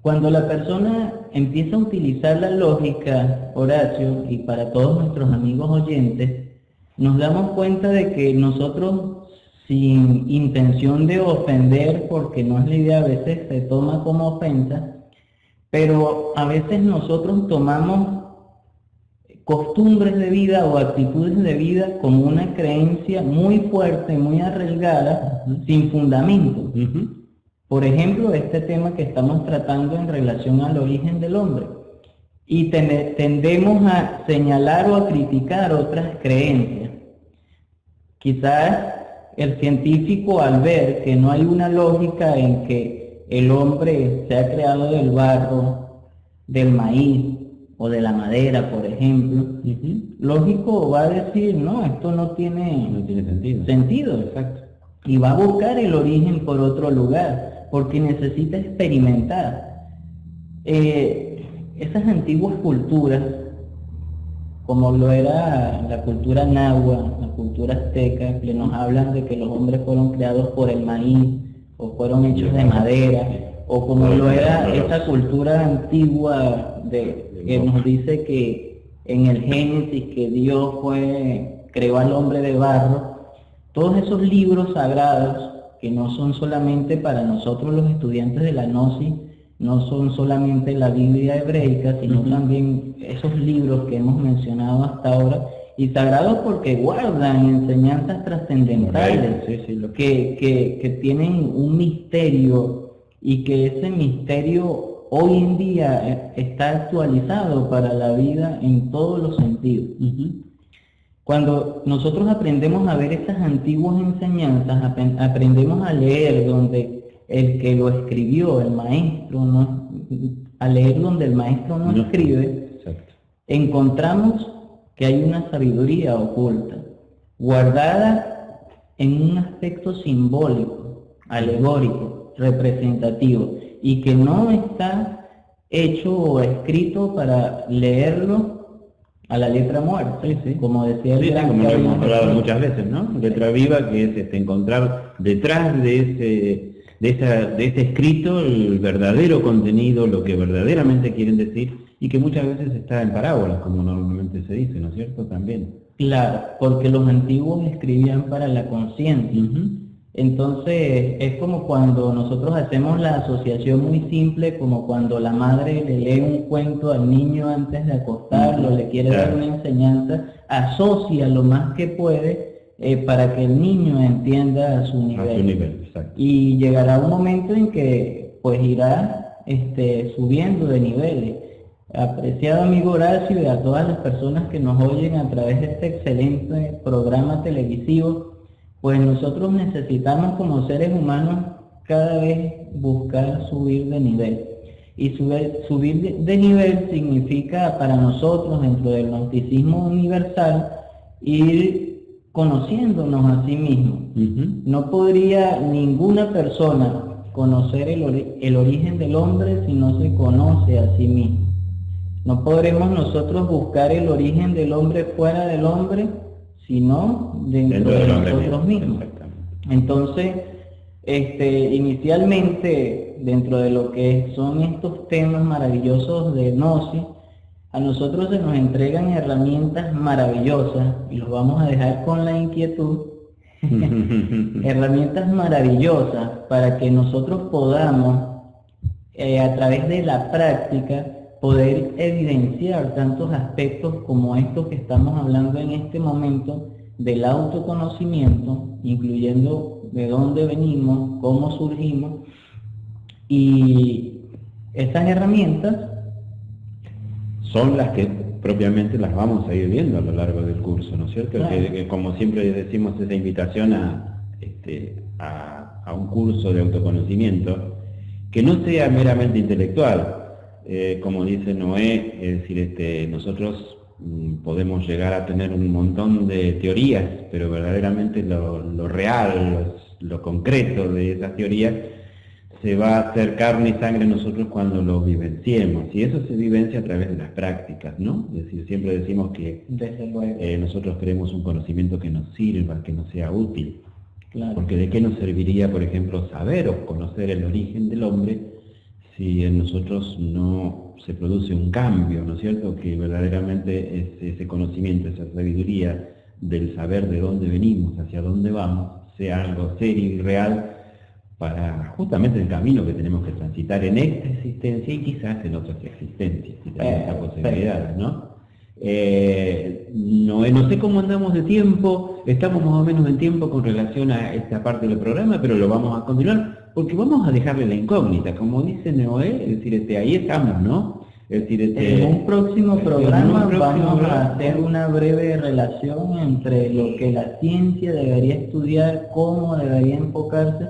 [SPEAKER 10] Cuando la persona empieza a utilizar la lógica, Horacio, y para todos nuestros amigos oyentes, nos damos cuenta de que nosotros, sin intención de ofender, porque no es la idea, a veces se toma como ofensa, pero a veces nosotros tomamos costumbres de vida o actitudes de vida como una creencia muy fuerte, muy arraigada, sin fundamento. Por ejemplo, este tema que estamos tratando en relación al origen del hombre. Y tendemos a señalar o a criticar otras creencias. Quizás el científico al ver que no hay una lógica en que el hombre se ha creado del barro, del maíz o de la madera, por ejemplo, lógico va a decir, no, esto no tiene,
[SPEAKER 2] no tiene sentido.
[SPEAKER 10] sentido. Exacto. Y va a buscar el origen por otro lugar, porque necesita experimentar. Eh, esas antiguas culturas como lo era la cultura nahua, la cultura azteca, que nos hablan de que los hombres fueron creados por el maíz, o fueron hechos de madera, o como lo era esa cultura antigua de, que nos dice que en el Génesis que Dios fue, creó al hombre de barro, todos esos libros sagrados que no son solamente para nosotros los estudiantes de la Gnosis, no son solamente la Biblia hebreica, sino también esos libros que hemos mencionado hasta ahora, y sagrados porque guardan enseñanzas trascendentales, que, que, que, tienen un misterio y que ese misterio hoy en día eh, está actualizado para la vida en todos los sentidos. Cuando nosotros aprendemos a ver esas antiguas enseñanzas, aprendemos a leer donde el que lo escribió, el maestro, no, al leer donde el maestro no, escribe, encontramos que hay una sabiduría oculta, guardada en un aspecto simbólico, alegórico, representativo, y que no está hecho o escrito para leerlo a la letra muerta, como decía el
[SPEAKER 2] como lo hemos hablado muchas veces, ¿no? Letra viva que es este, encontrar detrás de ese de, de ese escrito el verdadero contenido, lo que verdaderamente quieren decir, y que muchas veces está en parábolas, como normalmente se dice, ¿no es cierto? También.
[SPEAKER 10] Claro, porque los antiguos escribían para la conciencia. Entonces, es como cuando nosotros hacemos la asociación muy simple, como cuando la madre le lee un cuento al niño antes de acostarlo, le quiere dar una enseñanza, asocia lo más que puede eh, para que el niño entienda a su nivel. y llegará un momento en que pues irá este, subiendo de niveles. Apreciado amigo Horacio y a todas las personas que nos oyen a través de este excelente programa televisivo, pues nosotros necesitamos como seres humanos cada vez buscar subir de nivel. Y subir, subir de nivel significa para nosotros dentro del gnosticismo universal ir conociéndonos a sí mismos. No podría ninguna persona conocer el, el, origen del hombre si no se conoce a sí mismo. No podremos nosotros buscar el origen del hombre fuera del hombre, sino dentro, de nosotros mismos. Entonces, este, inicialmente, dentro de lo que son estos temas maravillosos de Gnosis, a nosotros se nos entregan herramientas maravillosas, y los vamos a dejar con la inquietud, herramientas maravillosas para que nosotros podamos, eh, a través de la práctica, poder evidenciar tantos aspectos como estos que estamos hablando en este momento del autoconocimiento, incluyendo de dónde venimos, cómo surgimos, y esas herramientas
[SPEAKER 2] son las que propiamente las vamos a ir viendo a lo largo del curso, ¿no es cierto? Que, como siempre decimos esa invitación a, este, a, un curso de autoconocimiento, que no sea meramente intelectual, eh, como dice Noé, es decir, este, nosotros mm, podemos llegar a tener un montón de teorías, pero verdaderamente lo, real, lo concreto de esas teorías se va a hacer carne y sangre nosotros cuando lo vivenciemos. Y eso se vivencia a través de las prácticas, ¿no? Es decir, siempre decimos que eh, nosotros queremos un conocimiento que nos sirva, que nos sea útil. Porque de qué nos serviría, por ejemplo, saber o conocer el origen del hombre si en nosotros no se produce un cambio, ¿no es cierto? Que verdaderamente ese conocimiento, esa sabiduría del saber de dónde venimos, hacia dónde vamos, sea algo serio y real para justamente el camino que tenemos que transitar en esta existencia y quizás en otras existencias, si tenemos esa posibilidad, ¿no? Eh, no, no sé cómo andamos de tiempo, estamos más o menos en tiempo con relación a esta parte del programa, pero lo vamos a continuar porque vamos a dejarle la incógnita, como dice Noé, es decir, este, ahí estamos, ¿no? Es decir, este,
[SPEAKER 10] en un próximo programa vamos a hacer una breve relación entre lo que la ciencia debería estudiar, cómo debería enfocarse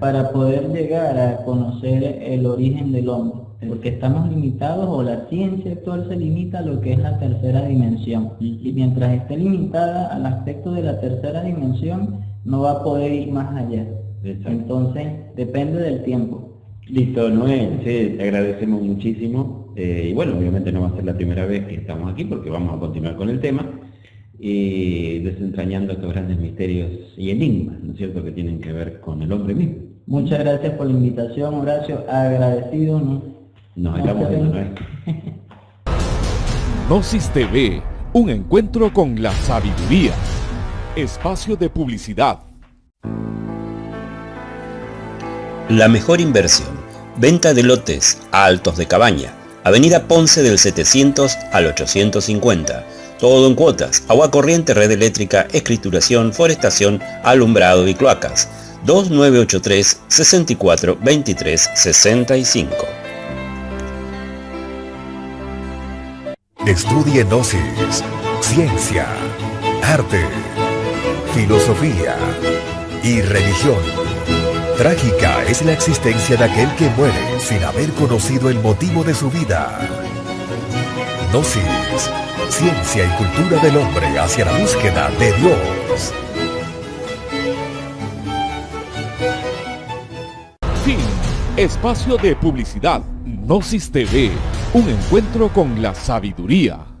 [SPEAKER 10] para poder llegar a conocer el origen del hombre. Porque estamos limitados o la ciencia actual se limita a lo que es la tercera dimensión. Y mientras esté limitada al aspecto de la tercera dimensión no va a poder ir más allá entonces depende del tiempo
[SPEAKER 2] listo Noé sí, te agradecemos muchísimo eh, y bueno obviamente no va a ser la primera vez que estamos aquí porque vamos a continuar con el tema y desentrañando estos grandes misterios y enigmas, ¿no es cierto?, que tienen que ver con el hombre mismo.
[SPEAKER 10] Muchas gracias por la invitación, Horacio, agradecido, ¿no?
[SPEAKER 2] Nos estamos viendo, ¿no?
[SPEAKER 1] Gnosis TV, un encuentro con la sabiduría. Espacio de publicidad.
[SPEAKER 6] La mejor inversión. Venta de lotes altos de cabaña. Avenida Ponce del 700 al 850. Todo en cuotas. Agua corriente, red eléctrica, escrituración, forestación, alumbrado y cloacas. 2983 64 23 65.
[SPEAKER 9] Estudie Gnosis, ciencia, arte, filosofía y religión. Trágica es la existencia de aquel que muere sin haber conocido el motivo de su vida. Gnosis, ciencia y cultura del hombre hacia la búsqueda de Dios.
[SPEAKER 1] Fin. Espacio de publicidad. Gnosis TV un encuentro con la sabiduría.